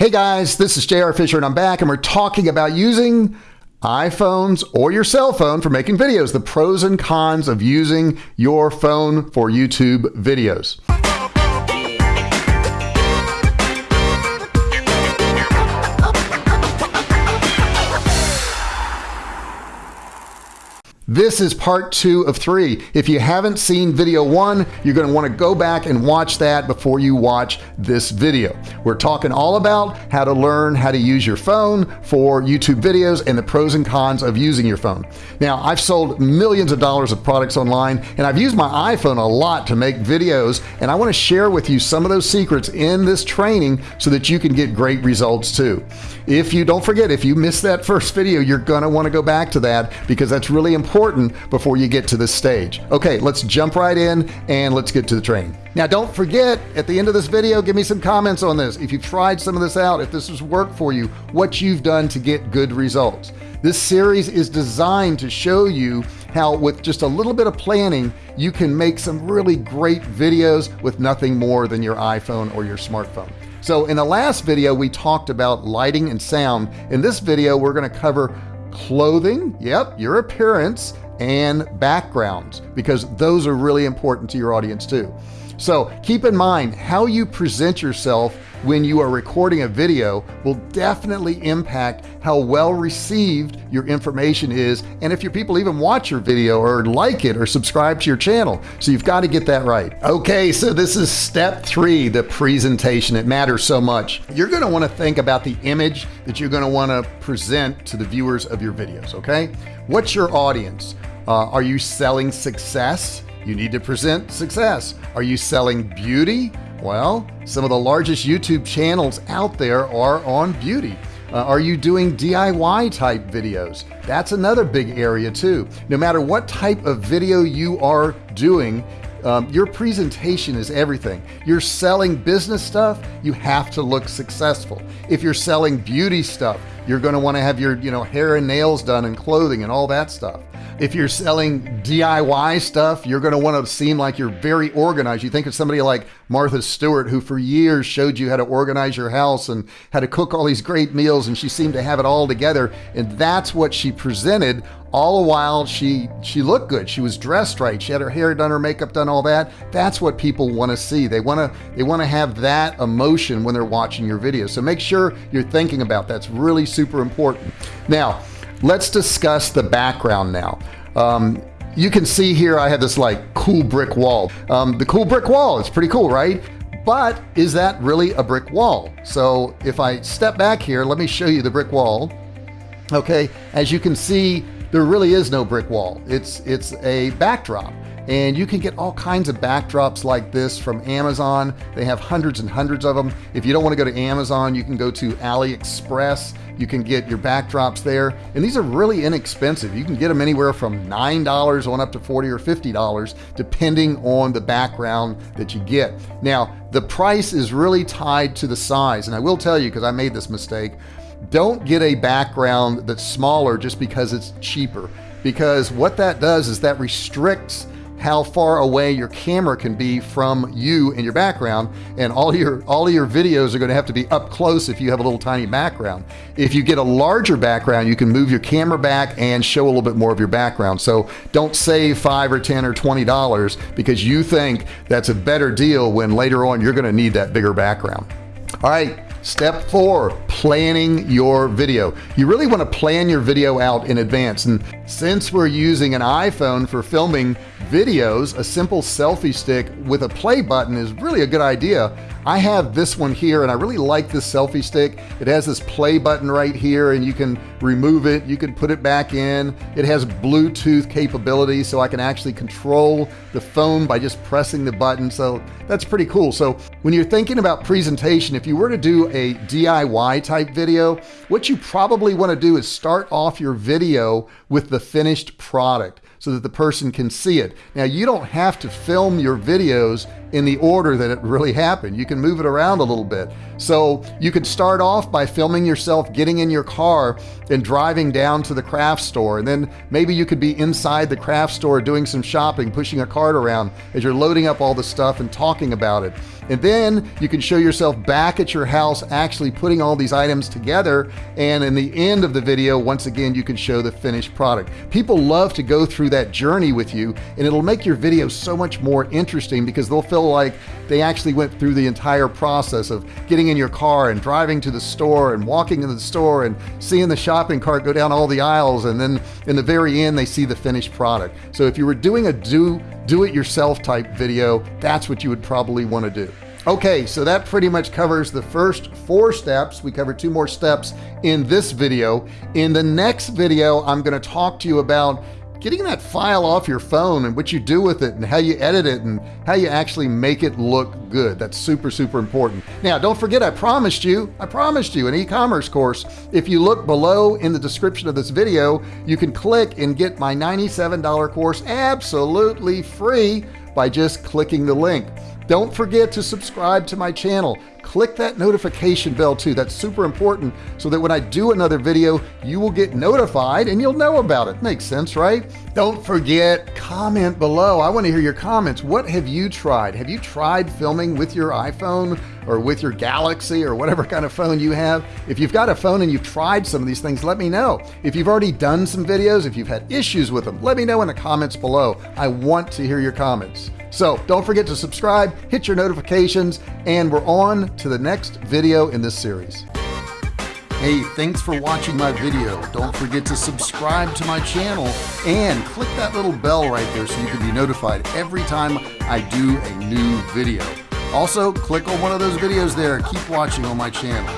Hey guys, this is JR Fisher and I'm back and we're talking about using iPhones or your cell phone for making videos, the pros and cons of using your phone for YouTube videos. This is part two of three. If you haven't seen video one, you're going to want to go back and watch that before you watch this video. We're talking all about how to learn how to use your phone for YouTube videos and the pros and cons of using your phone. Now, I've sold millions of dollars of products online and I've used my iPhone a lot to make videos and I want to share with you some of those secrets in this training so that you can get great results too. If you don't forget, if you missed that first video, you're going to want to go back to that because that's really important important before you get to this stage. Okay, let's jump right in and let's get to the training. Now, don't forget at the end of this video, give me some comments on this. If you've tried some of this out, if this has worked for you, what you've done to get good results. This series is designed to show you how with just a little bit of planning, you can make some really great videos with nothing more than your iPhone or your smartphone. So in the last video, we talked about lighting and sound. In this video, we're going to cover clothing, yep, your appearance, and backgrounds, because those are really important to your audience too. So keep in mind how you present yourself when you are recording a video will definitely impact how well received your information is and if your people even watch your video or like it or subscribe to your channel. So you've got to get that right. Okay so this is step three the presentation. It matters so much. You're going to want to think about the image that you're going to want to present to the viewers of your videos okay? What's your audience? Uh, are you selling success? You need to present success. Are you selling beauty well, some of the largest YouTube channels out there are on beauty. Uh, are you doing DIY type videos? That's another big area too. No matter what type of video you are doing, um, your presentation is everything. You're selling business stuff, you have to look successful. If you're selling beauty stuff, you're going to want to have your you know hair and nails done and clothing and all that stuff if you're selling DIY stuff, you're going to want to seem like you're very organized. You think of somebody like Martha Stewart, who for years showed you how to organize your house and how to cook all these great meals, and she seemed to have it all together. And that's what she presented. All the while, she she looked good. She was dressed right. She had her hair done, her makeup done, all that. That's what people want to see. They want to they want to have that emotion when they're watching your video. So make sure you're thinking about that's really super important. Now let's discuss the background now. Um, you can see here I have this like cool brick wall. Um, the cool brick wall is pretty cool, right? But is that really a brick wall? So if I step back here, let me show you the brick wall. Okay, as you can see, there really is no brick wall. It's it's a backdrop and you can get all kinds of backdrops like this from Amazon. They have hundreds and hundreds of them if you don't want to go to Amazon you can go to AliExpress. You can get your backdrops there. And these are really inexpensive. You can get them anywhere from nine dollars on up to 40 or 50 dollars depending on the background that you get. Now the price is really tied to the size. And I will tell you because I made this mistake don't get a background that's smaller just because it's cheaper. Because what that does is that restricts how far away your camera can be from you and your background and all your all your videos are going to have to be up close if you have a little tiny background. If you get a larger background you can move your camera back and show a little bit more of your background. So don't save five or ten or twenty dollars because you think that's a better deal when later on you're going to need that bigger background. All right Step four, planning your video. You really want to plan your video out in advance. And since we're using an iPhone for filming videos, a simple selfie stick with a play button is really a good idea. I have this one here and I really like this selfie stick. It has this play button right here and you can remove it. You can put it back in. It has Bluetooth capability so I can actually control the phone by just pressing the button. So that's pretty cool. So when you're thinking about presentation, if you were to do a DIY type video, what you probably want to do is start off your video with the finished product so that the person can see it. Now you don't have to film your videos in the order that it really happened. You can move it around a little bit. So you could start off by filming yourself getting in your car and driving down to the craft store. And then maybe you could be inside the craft store doing some shopping, pushing a cart around as you're loading up all the stuff and talking about it. and then you can show yourself back at your house actually putting all these items together and in the end of the video once again you can show the finished product people love to go through that journey with you and it'll make your video so much more interesting because they'll feel like they actually went through the entire process of getting in your car and driving to the store and walking into the store and seeing the shopping cart go down all the aisles and then in the very end they see the finished product. So if you were doing a do do it yourself type video that's what you would probably want to do. Okay so that pretty much covers the first four steps. We covered two more steps in this video. In the next video I'm going to talk to you about getting that file off your phone and what you do with it and how you edit it and how you actually make it look good. That's super super important. Now don't forget I promised you I promised you an e-commerce course. If you look below in the description of this video you can click and get my $97 course absolutely free by just clicking the link don't forget to subscribe to my channel. Click that notification bell too. That's super important so that when I do another video you will get notified and you'll know about it. Makes sense right? Don't forget comment below. I want to hear your comments. What have you tried? Have you tried filming with your iPhone or with your Galaxy or whatever kind of phone you have? If you've got a phone and you've tried some of these things let me know. If you've already done some videos if you've had issues with them let me know in the comments below. I want to hear your comments so don't forget to subscribe hit your notifications and we're on to the next video in this series Hey, thanks for watching my video. Don't forget to subscribe to my channel and click that little bell right there so you can be notified every time I do a new video. Also, click on one of those videos there. Keep watching on my channel.